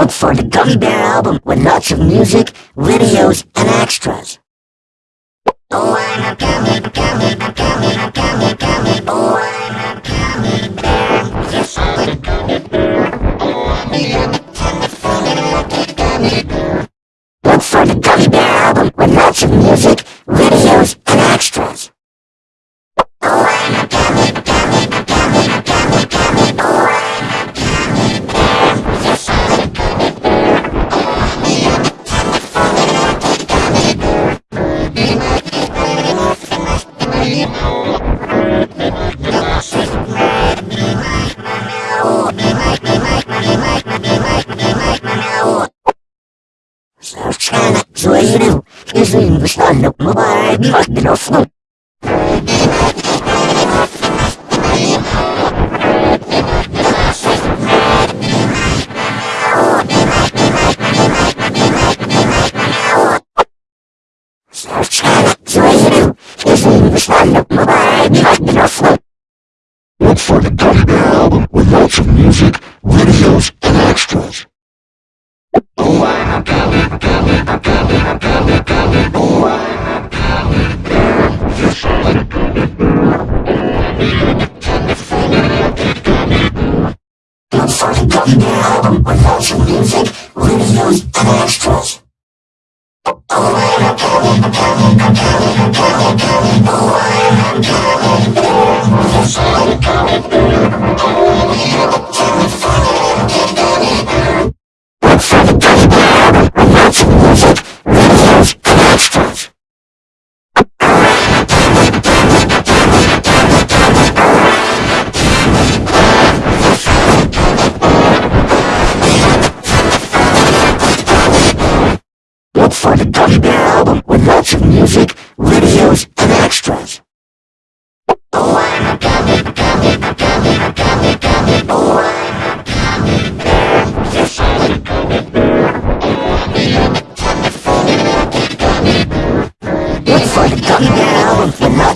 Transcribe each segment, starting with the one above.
Look for the Gummy Bear album with lots of music, videos, and extras. Oh, I'm a gummy, gummy, gummy, gummy, gummy, oh, mobile microphone. Sana Zoeiro, izin stanno mobile microphone. Look for the Gummy Bear album with lots of music, videos, a gummy,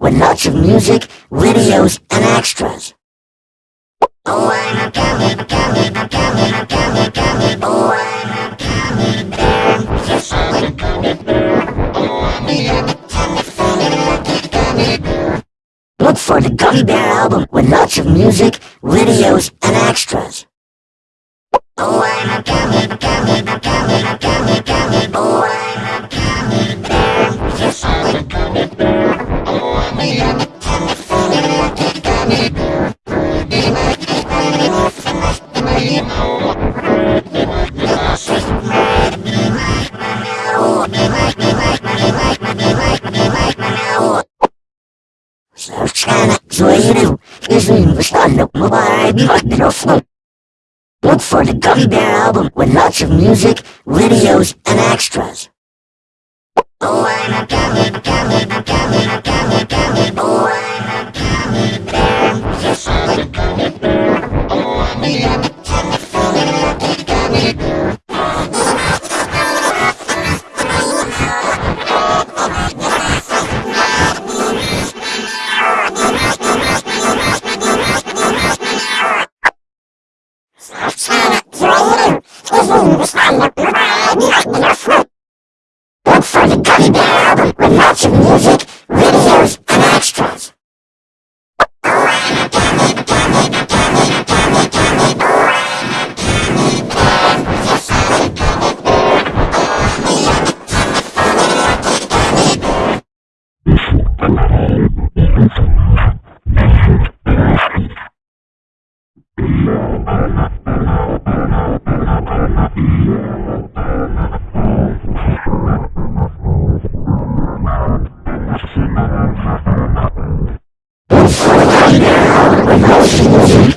with lots of music, videos, and extras. Oh, I'm a gummy, gummy, gummy, gummy, gummy, oh, I'm a gummy bear. Yes, I'm a gummy bear. Oh, I'm a gummy, gummy bear. Look for the Gummy Bear album with lots of music, videos, and extras. Oh, I'm a gummy, gummy, gummy, gummy, Sana stanno mobile microphone. Look for the Gummy Bear album with lots of music, videos, and extras. Oh, I'm a gummy, gummy, gummy, gummy, gummy, oh, I'm a gummy bear. Yes, I'm a on your mind, not in your throat. Look for the Gummy Bear album with lots of music, videos, and extras. Thank you. Thank you.